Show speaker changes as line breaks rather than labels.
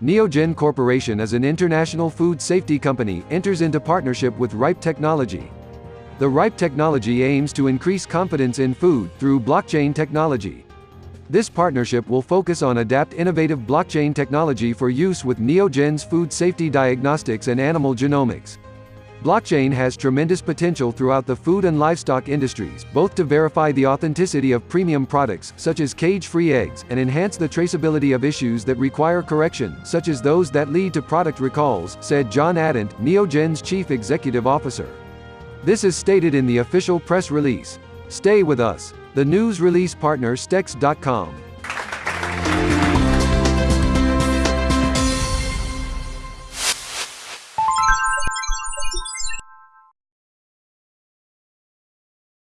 Neogen Corporation is an international food safety company, enters into partnership with Ripe Technology. The Ripe technology aims to increase confidence in food through blockchain technology. This partnership will focus on adapt innovative blockchain technology for use with Neogen's food safety diagnostics and animal genomics. Blockchain has tremendous potential throughout the food and livestock industries, both to verify the authenticity of premium products, such as cage-free eggs, and enhance the traceability of issues that require correction, such as those that lead to product recalls, said John Adent, Neogen's chief executive officer. This is stated in the official press release. Stay with us. The news release partner Stex.com.